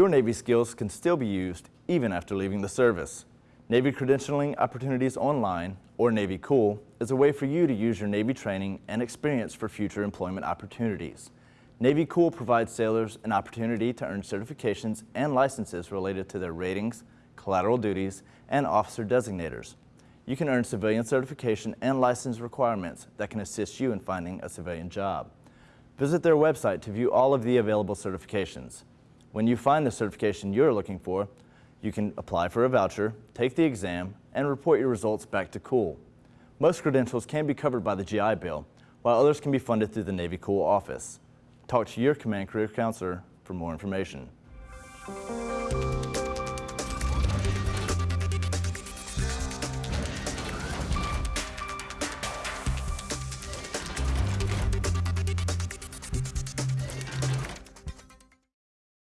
Your Navy skills can still be used even after leaving the service. Navy Credentialing Opportunities Online, or Navy Cool, is a way for you to use your Navy training and experience for future employment opportunities. Navy Cool provides sailors an opportunity to earn certifications and licenses related to their ratings, collateral duties, and officer designators. You can earn civilian certification and license requirements that can assist you in finding a civilian job. Visit their website to view all of the available certifications. When you find the certification you're looking for, you can apply for a voucher, take the exam, and report your results back to COOL. Most credentials can be covered by the GI Bill, while others can be funded through the Navy COOL office. Talk to your Command Career Counselor for more information.